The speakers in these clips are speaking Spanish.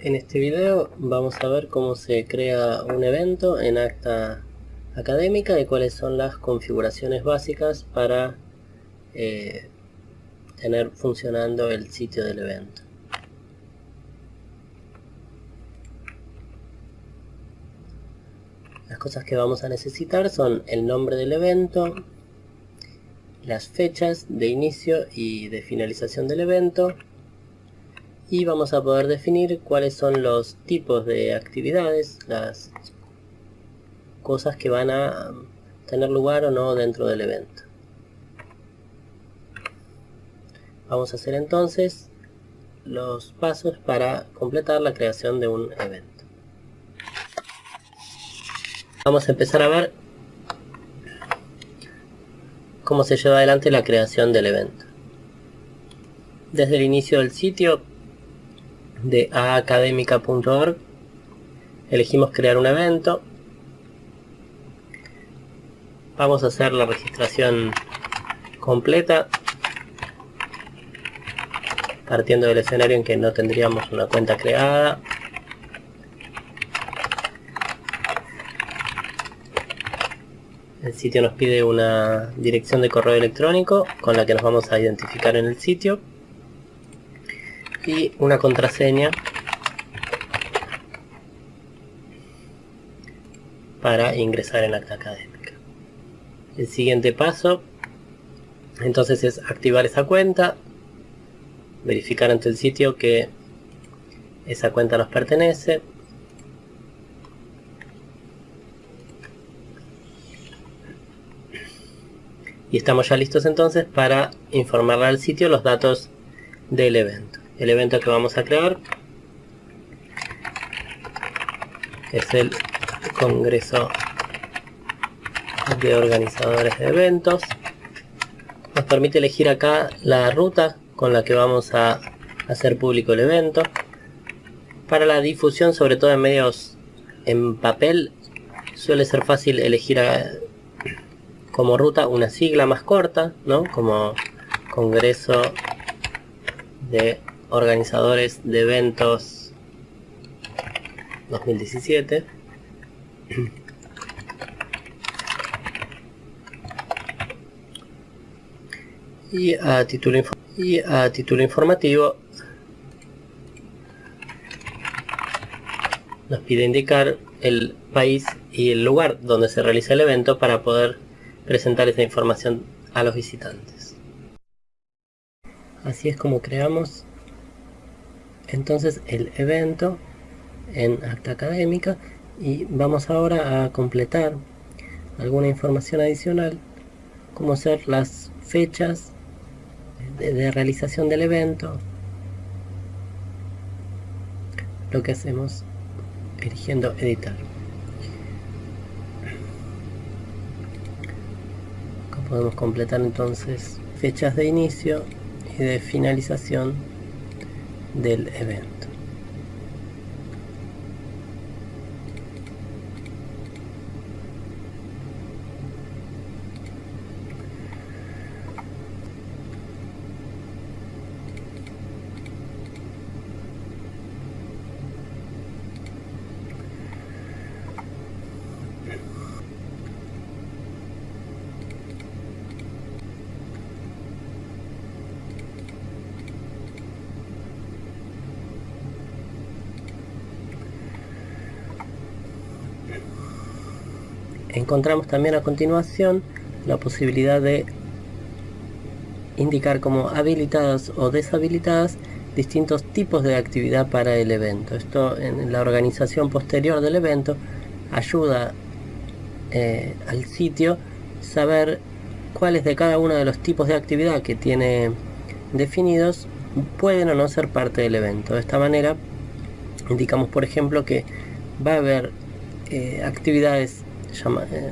En este video vamos a ver cómo se crea un evento en acta académica y cuáles son las configuraciones básicas para eh, tener funcionando el sitio del evento. Las cosas que vamos a necesitar son el nombre del evento, las fechas de inicio y de finalización del evento, y vamos a poder definir cuáles son los tipos de actividades, las cosas que van a tener lugar o no dentro del evento. Vamos a hacer entonces los pasos para completar la creación de un evento. Vamos a empezar a ver cómo se lleva adelante la creación del evento. Desde el inicio del sitio de aacademica.org elegimos crear un evento. Vamos a hacer la registración completa partiendo del escenario en que no tendríamos una cuenta creada. El sitio nos pide una dirección de correo electrónico con la que nos vamos a identificar en el sitio y una contraseña para ingresar en acta académica. El siguiente paso entonces es activar esa cuenta, verificar ante el sitio que esa cuenta nos pertenece, y estamos ya listos entonces para informarle al sitio los datos del evento el evento que vamos a crear es el Congreso de Organizadores de Eventos. Nos permite elegir acá la ruta con la que vamos a hacer público el evento. Para la difusión, sobre todo en medios en papel, suele ser fácil elegir como ruta una sigla más corta, ¿no? Como Congreso de organizadores de eventos 2017 y a título y a título informativo nos pide indicar el país y el lugar donde se realiza el evento para poder presentar esa información a los visitantes. Así es como creamos entonces el evento en acta académica y vamos ahora a completar alguna información adicional como ser las fechas de, realización del evento lo que hacemos eligiendo editar. Podemos completar entonces fechas de inicio y de finalización del evento. Encontramos también a continuación la posibilidad de indicar como habilitadas o deshabilitadas distintos tipos de actividad para el evento. Esto en la organización posterior del evento ayuda eh, al sitio saber cuáles de cada uno de los tipos de actividad que tiene definidos pueden o no ser parte del evento. De esta manera indicamos por ejemplo que va a haber eh, actividades eh,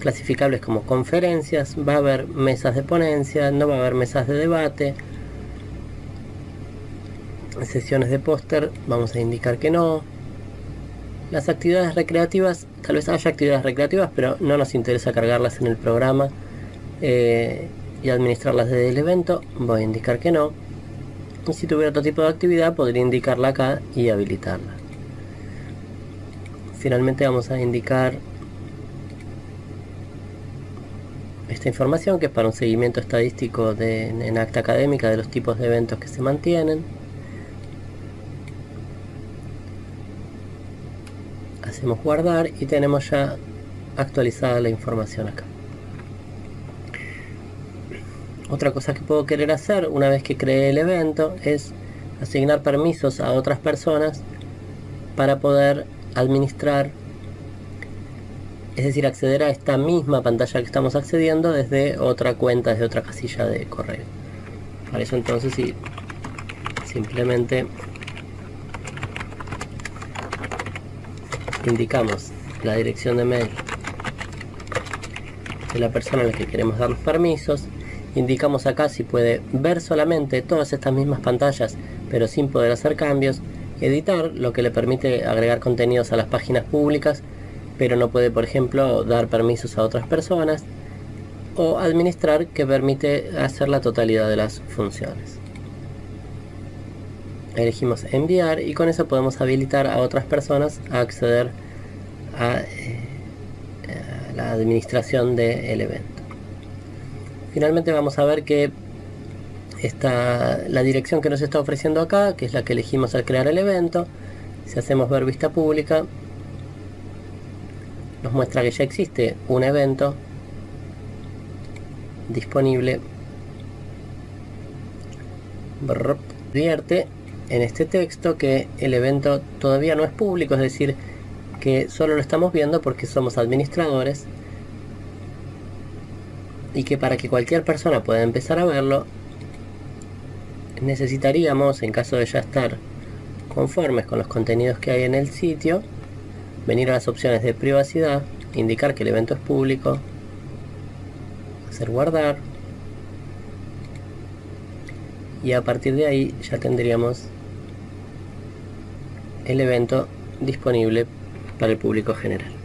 clasificables como conferencias, va a haber mesas de ponencia, no va a haber mesas de debate, sesiones de póster, vamos a indicar que no. Las actividades recreativas, tal vez haya actividades recreativas, pero no nos interesa cargarlas en el programa eh, y administrarlas desde el evento, voy a indicar que no. y si tuviera otro tipo de actividad podría indicarla acá y habilitarla finalmente vamos a indicar esta información que es para un seguimiento estadístico en acta académica de los tipos de eventos que se mantienen. Hacemos guardar y tenemos ya actualizada la información acá. Otra cosa que puedo querer hacer una vez que creé el evento es asignar permisos a otras personas para poder administrar es decir, acceder a esta misma pantalla que estamos accediendo desde otra cuenta, desde otra casilla de correo. Para eso entonces sí, simplemente indicamos la dirección de mail de la persona a la que queremos dar los permisos. Indicamos acá si puede ver solamente todas estas mismas pantallas pero sin poder hacer cambios. Editar lo que le permite agregar contenidos a las páginas públicas pero no puede por ejemplo dar permisos a otras personas o administrar que permite hacer la totalidad de las funciones. Elegimos enviar y con eso podemos habilitar a otras personas a acceder a, eh, la administración del evento. Finalmente vamos a ver que esta, la dirección que nos está ofreciendo acá, que es la que elegimos al crear el evento, si hacemos ver vista pública, nos muestra que ya existe un evento disponible. Advierte en este texto que el evento todavía no es público, es decir, que solo lo estamos viendo porque somos administradores y que para que cualquier persona pueda empezar a verlo necesitaríamos en caso de ya estar conformes con los contenidos que hay en el sitio venir a las opciones de privacidad indicar que el evento es público hacer guardar y a partir de ahí ya tendríamos el evento disponible para el público general